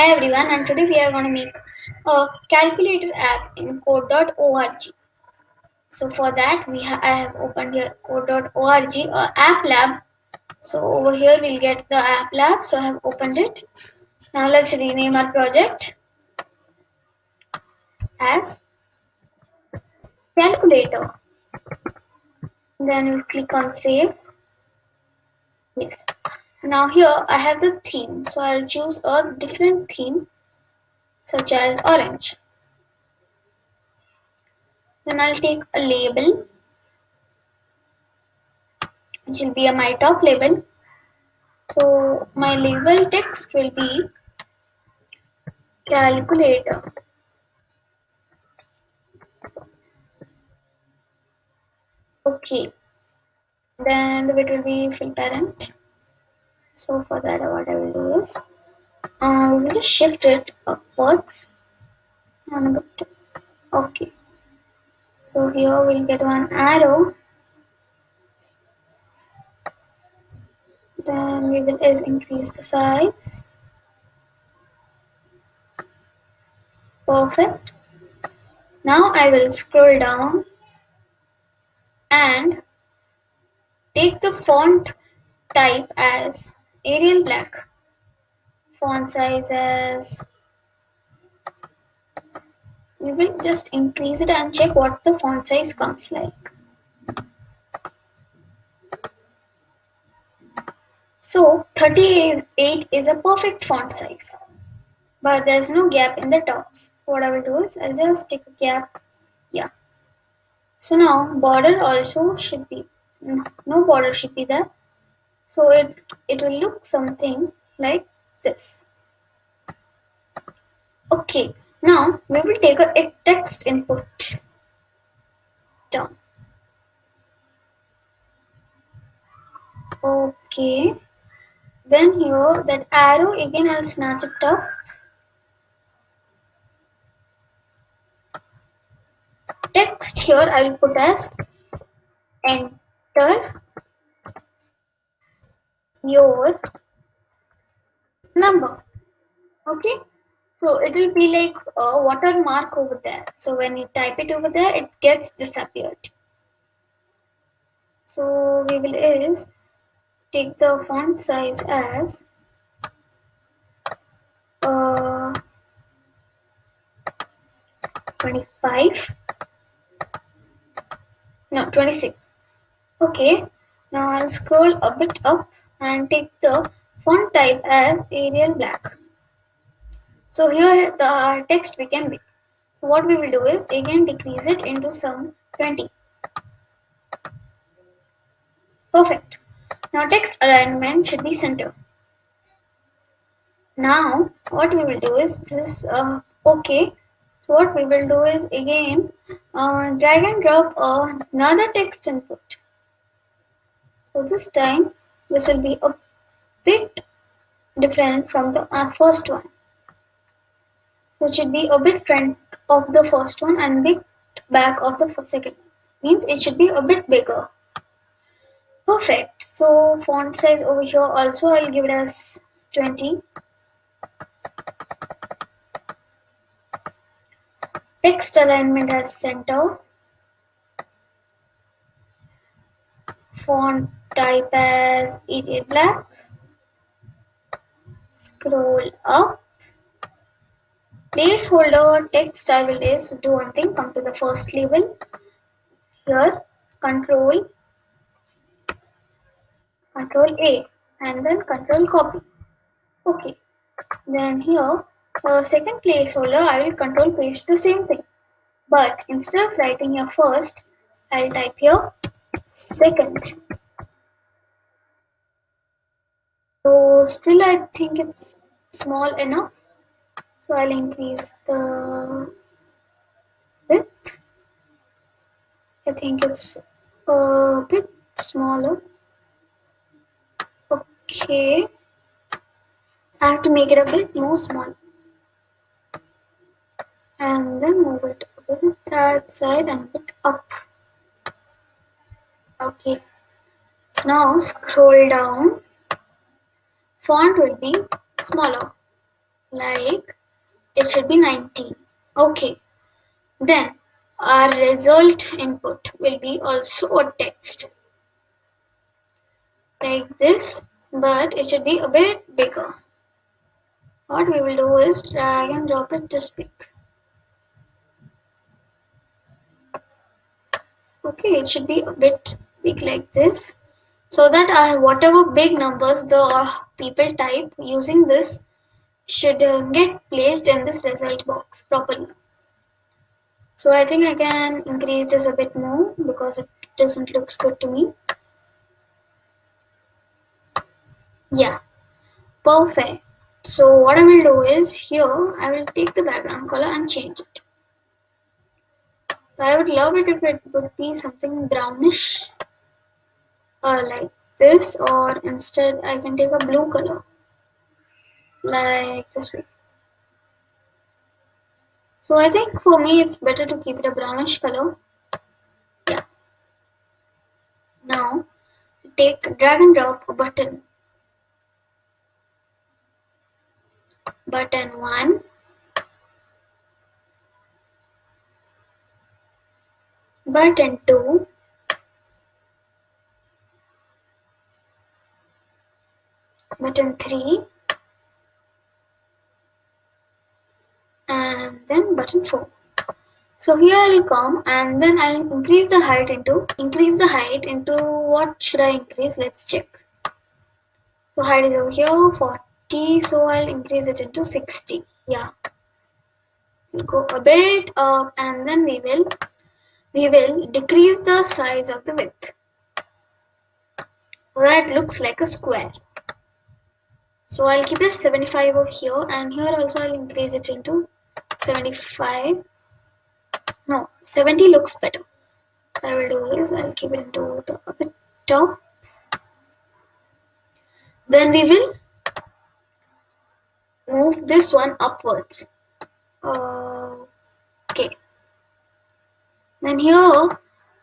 Hi everyone, and today we are going to make a calculator app in code.org. So for that, we ha I have opened here code.org, uh, app lab. So over here we'll get the app lab. So I have opened it. Now let's rename our project as calculator. Then we'll click on save. Yes. Now here I have the theme. So I'll choose a different theme such as orange. Then I'll take a label which will be a my top label. So my label text will be calculator. Okay. Then the width will be fill parent. So for that what I will do is uh, we will just shift it upwards. And a bit. Okay. So here we'll get one arrow. Then we will is increase the size. Perfect. Now I will scroll down and take the font type as Arial black font sizes. we will just increase it and check what the font size comes like So 38 is a perfect font size, but there's no gap in the tops. So what I will do is I'll just take a gap, yeah. So now border also should be, no border should be there. So it, it will look something like this. Okay, now we will take a text input down. Okay. Then here that arrow again I'll snatch it up. Text here I will put as enter your number. Okay. So it will be like a watermark over there. So when you type it over there, it gets disappeared. So we will is take the font size as uh, 25 no 26 okay now I'll scroll a bit up and take the font type as Arial black so here the text became big so what we will do is again decrease it into some 20 perfect now text alignment should be center. Now what we will do is this uh, okay. So what we will do is again uh, drag and drop another text input. So this time this will be a bit different from the uh, first one. So it should be a bit front of the first one and bit back of the second. Means it should be a bit bigger. Perfect. So font size over here also I'll give it as 20. Text alignment as center. Font type as Arial black. Scroll up. Placeholder text I will is do one thing come to the first label. Here control control A and then control copy okay then here the second placeholder I will control paste the same thing but instead of writing here first I'll type here second so still I think it's small enough so I'll increase the width I think it's a bit smaller Okay. I have to make it a bit more small. And then move it bit that side and bit up. Okay. Now scroll down. Font will be smaller. like it should be 19 okay. Then our result input will be also a text like this but it should be a bit bigger. What we will do is drag and drop it this big okay it should be a bit big like this so that uh, whatever big numbers the people type using this should uh, get placed in this result box properly. So I think I can increase this a bit more because it doesn't looks good to me. Yeah. Perfect. So what I will do is here I will take the background color and change it. So I would love it if it would be something brownish or like this or instead I can take a blue color. Like this way. So I think for me it's better to keep it a brownish color. Yeah. Now take drag and drop a button. Button 1 button 2 button 3 and then button 4 so here I'll come and then I'll increase the height into increase the height into what should I increase? Let's check. So height is over here 40 so I'll increase it into 60 yeah. Go a bit up and then we will we will decrease the size of the width. That looks like a square so I'll keep it 75 over here and here also I'll increase it into 75 no 70 looks better. I will do is I'll keep it into the top. Then we will move this one upwards. Okay. Then here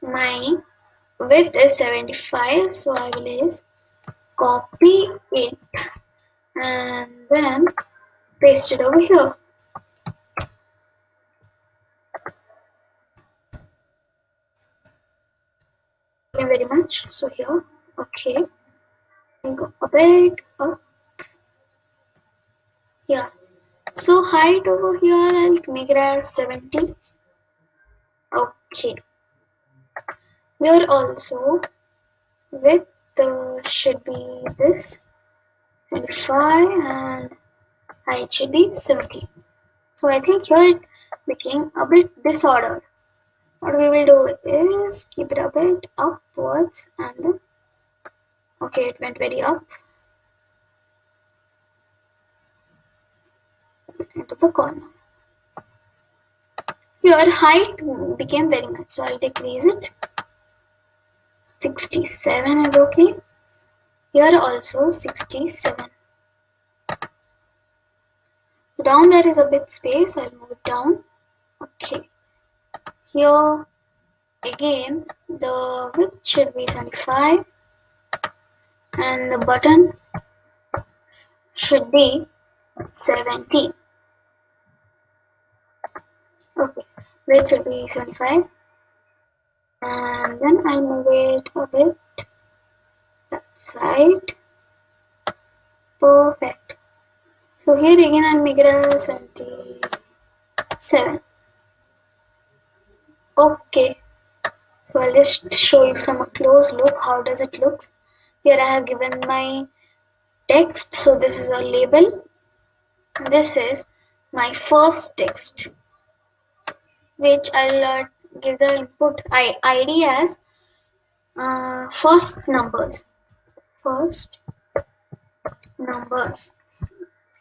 my width is 75 so I will is copy it and then paste it over here. Thank you very much. So here. Okay. I go a bit up. Yeah so height over here I'll make it as 70 okay. Here also width uh, should be this 25 and height should be 70 so I think here it became a bit disordered what we will do is keep it a bit upwards and then okay it went very up. Into the corner. Here height became very much. So I'll decrease it. 67 is okay here also 67 down there is a bit space I'll move it down. Okay. Here again the width should be 75 and the button should be 17 okay. Width should be 75 and then I'll move it a bit side perfect. So here again I'll make it a 77 okay. So I'll just show you from a close look. How does it looks here I have given my text. So this is a label. This is my first text which I'll uh, give the input ID as uh, first numbers first numbers.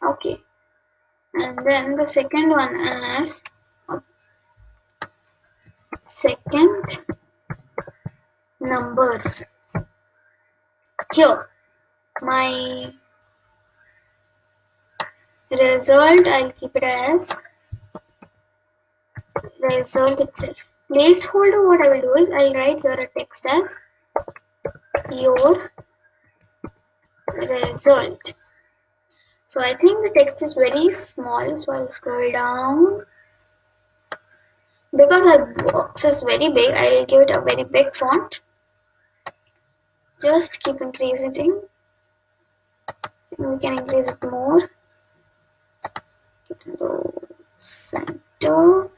Okay. And then the second one as second numbers. Here my result I'll keep it as result itself. Placeholder what I will do is I'll write here a text as your result So I think the text is very small. So I'll scroll down. Because our box is very big, I'll give it a very big font. Just keep increasing. We can increase it more. Center.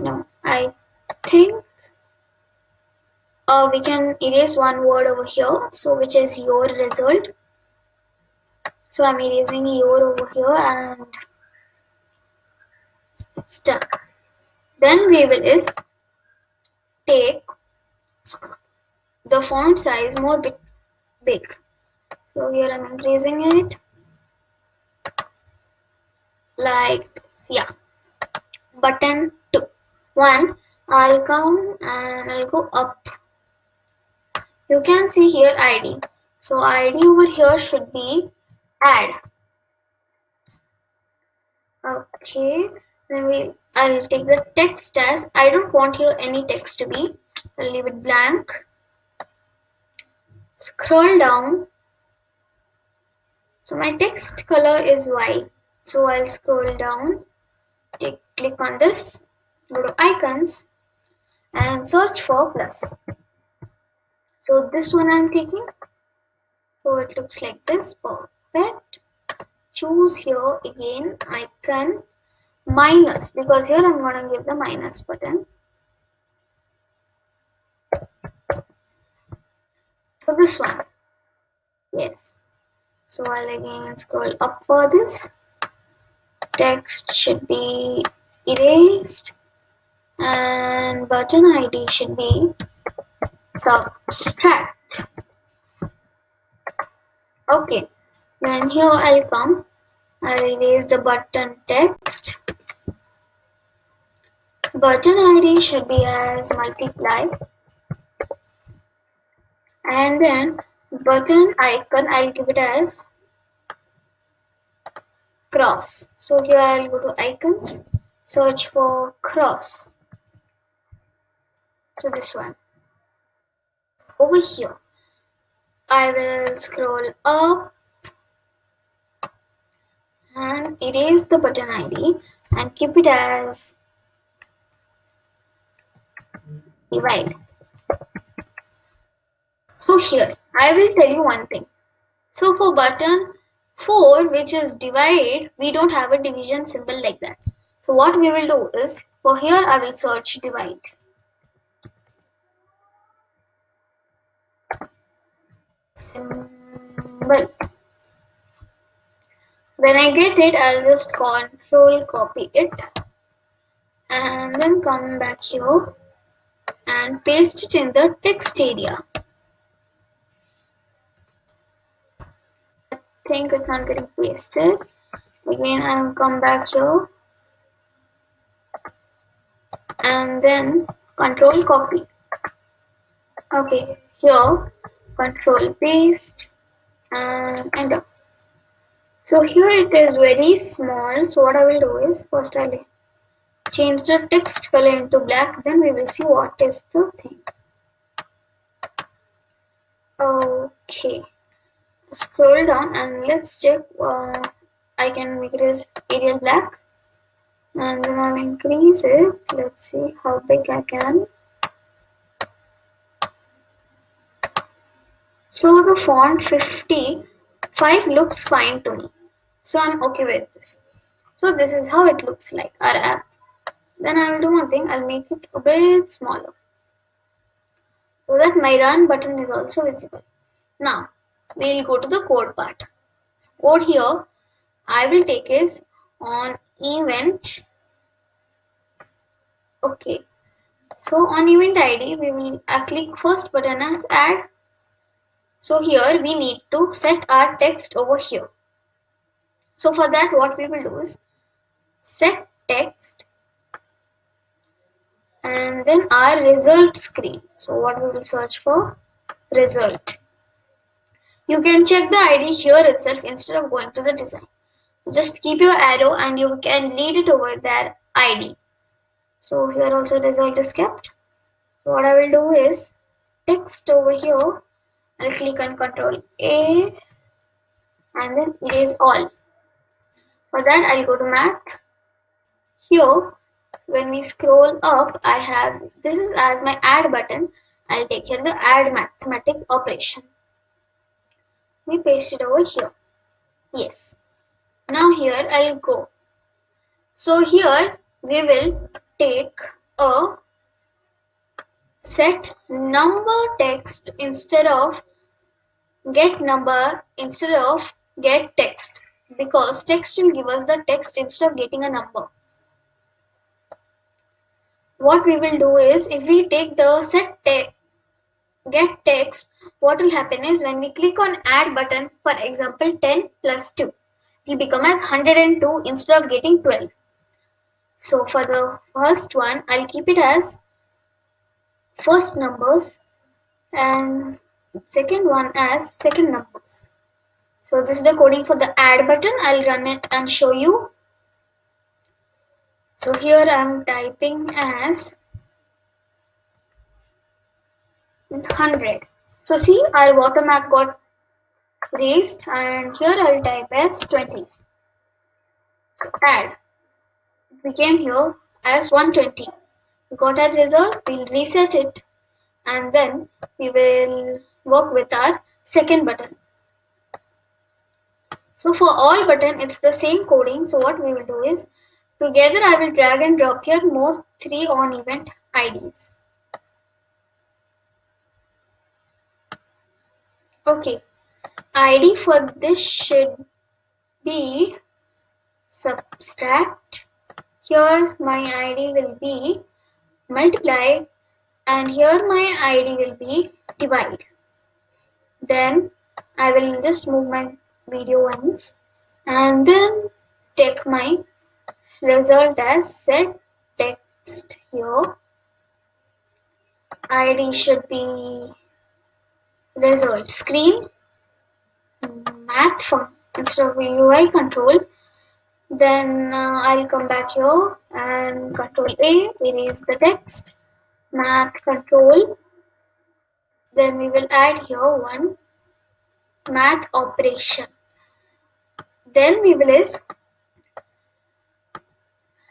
No, I think uh, we can erase one word over here. So which is your result. So I'm erasing your over here and it's done. Then we will is take the font size more big, big. So here I'm increasing it like this. Yeah. Button two. One. I'll come and I'll go up. You can see here ID. So ID over here should be add. Okay. Then we I'll take the text as I don't want here any text to be. I'll leave it blank. Scroll down. So my text color is white. So I'll scroll down. Take, click on this. Go to icons and search for plus. So this one I'm taking. So it looks like this. Perfect. Choose here again icon minus because here I'm going to give the minus button. So this one. Yes. So I'll again scroll up for this. Text should be erased and button ID should be subtract. Okay, then here I'll come. I'll erase the button text. Button ID should be as multiply. And then button icon, I'll give it as cross. So here I'll go to icons, search for cross. So this one. Over here, I will scroll up and erase the button ID and keep it as divide. So here, I will tell you one thing. So for button 4, which is divide, we don't have a division symbol like that. So what we will do is, for here I will search divide. Symbol. When I get it, I'll just control copy it and then come back here and paste it in the text area. I think it's not getting pasted. Again, I'll come back here and then control copy. Okay, here control paste and enter. So here it is very small. So what I will do is first I'll change the text color into black. Then we will see what is the thing. Okay. Scroll down and let's check uh, I can make it as Arial black. And then I'll increase it. Let's see how big I can so the font 55 looks fine to me so I'm okay with this so this is how it looks like our app then I will do one thing, I'll make it a bit smaller. So that my run button is also visible. Now, we'll go to the code part. So code here, I will take is on event. Okay. So on event ID, we will uh, click first button as add. So here we need to set our text over here. So for that what we will do is set text and then our result screen. So what we will search for? Result. You can check the ID here itself instead of going to the design. Just keep your arrow and you can lead it over there ID. So here also result is kept. So what I will do is text over here. I'll click on control A and then erase all. For that I'll go to math. Here when we scroll up I have this is as my add button. I'll take here the add mathematic operation. We paste it over here. Yes. Now here I'll go. So here we will take a set number text instead of get number instead of get text because text will give us the text instead of getting a number. What we will do is if we take the set te get text what will happen is when we click on add button for example 10 plus 2 it will become as 102 instead of getting 12. So for the first one I'll keep it as first numbers and second one as second numbers. So this is the coding for the add button. I'll run it and show you. So here I'm typing as 100. So see our watermark got raised and here I'll type as 20. So add. We came here as 120. We got a result, we'll reset it and then we will work with our second button. So for all button, it's the same coding. So what we will do is, together I will drag and drop here more 3 on event IDs. Okay, ID for this should be subtract. Here my ID will be multiply and here my ID will be divide. Then I will just move my video once and then take my result as set text here. ID should be result screen math fun instead of UI control then uh, I'll come back here and control A erase the text math control then we will add here one math operation. Then we will is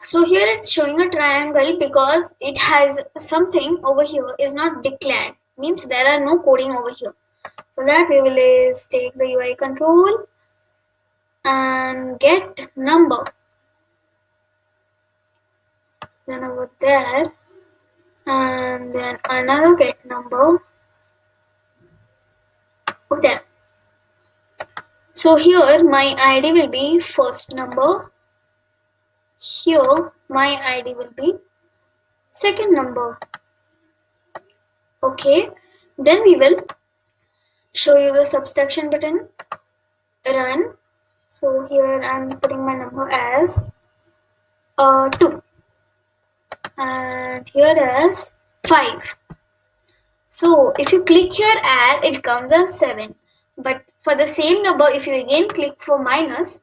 so here it's showing a triangle because it has something over here is not declared. Means there are no coding over here. For that we will is take the UI control and get number. Then over there and then another get number there so here my id will be first number. Here my id will be second number. Okay. Then we will show you the subtraction button. Run. So here I'm putting my number as uh, 2 and here as 5 so if you click here add it comes as 7 but for the same number if you again click for minus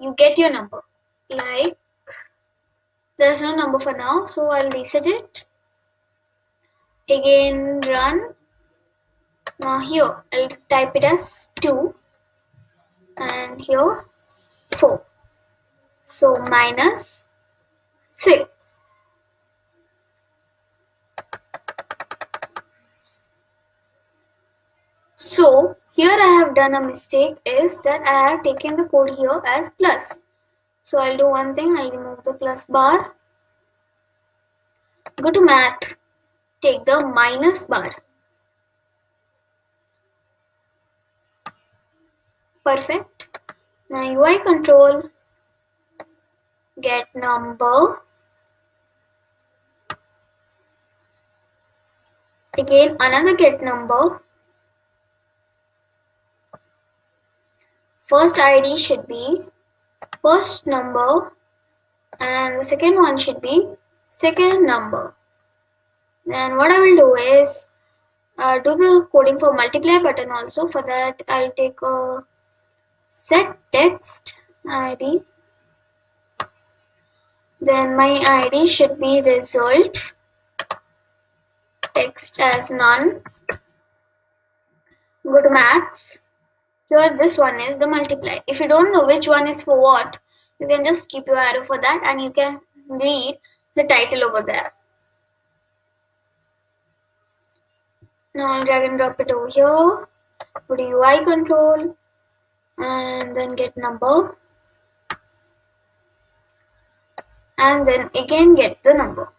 you get your number. Like there's no number for now so I'll reset it. Again run. Now here I'll type it as 2 and here 4 so minus 6 so here I have done a mistake is that I have taken the code here as plus. So I'll do one thing I'll remove the plus bar. Go to math. Take the minus bar. Perfect. Now UI control. Get number. Again another get number first ID should be first number and the second one should be second number. Then what I will do is uh, do the coding for multiply button also. For that I'll take a set text id then my id should be result text as none. Go to maths here this one is the multiply if you don't know which one is for what you can just keep your arrow for that and you can read the title over there. Now I'll drag and drop it over here. Go to UI control and then get number. And then again get the number.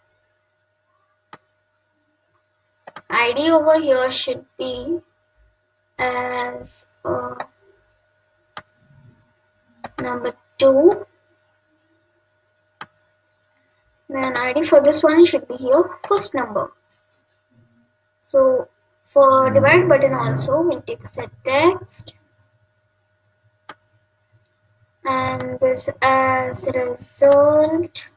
Id over here should be as uh, number 2 then id for this one should be here first number. So for divide button also we'll take set text. And this as result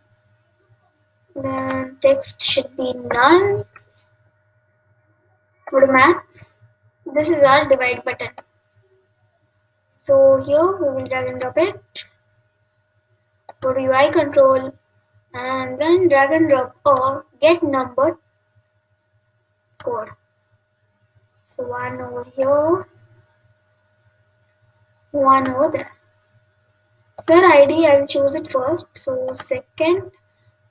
then text should be none. Go to maths this is our divide button. So here we will drag and drop it. Go to UI control and then drag and drop a get number code. So one over here one over there. Here id I will choose it first. So second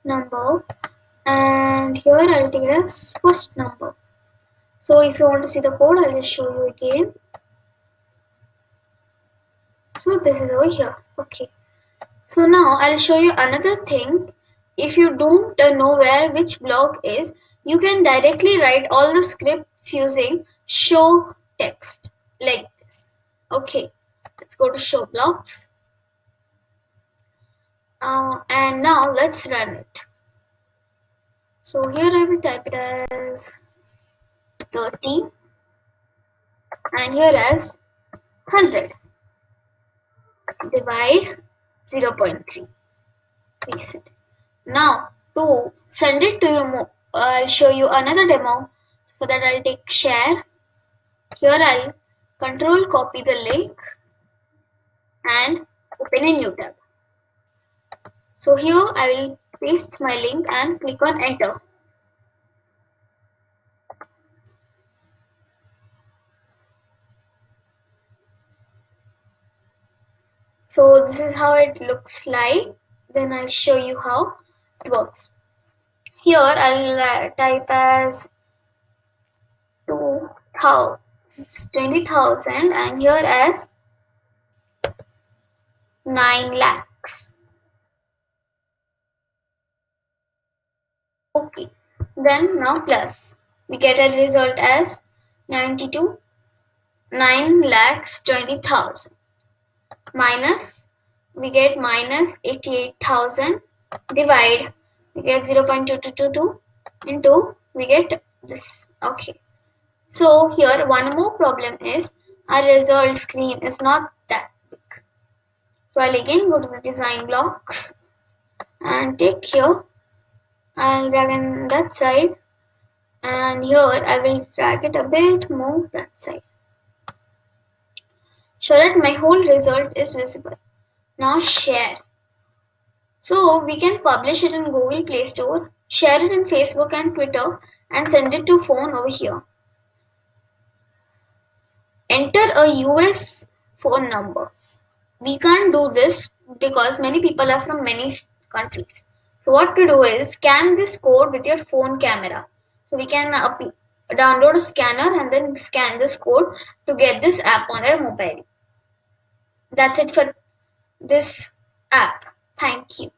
number and here I'll take it as first number so if you want to see the code I'll just show you again. So this is over here. Okay. So now I'll show you another thing. If you don't know where which block is you can directly write all the scripts using show text like this. Okay. Let's go to show blocks. Uh, and now let's run it. So here I will type it as 30 and here as 100 divide 0 0.3 reset. Now to send it to you I'll show you another demo. For that I'll take share. Here I'll control copy the link and open a new tab. So here I will paste my link and click on enter so this is how it looks like. Then I'll show you how it works. Here I'll uh, type as 20,000 and here as 9 lakhs. Okay. Then now plus. We get a result as 92 9 lakhs 20,000 minus we get minus 88,000 divide we get 0.2222 into we get this okay. So here one more problem is our result screen is not that big. So I'll again go to the design blocks and take here I'll drag in that side and here I will drag it a bit more that side so that my whole result is visible. Now share. So we can publish it in Google Play Store, share it in Facebook and Twitter and send it to phone over here. Enter a US phone number. We can't do this because many people are from many countries. So what to do is scan this code with your phone camera. So we can uh, download a scanner and then scan this code to get this app on our mobile. That's it for this app. Thank you.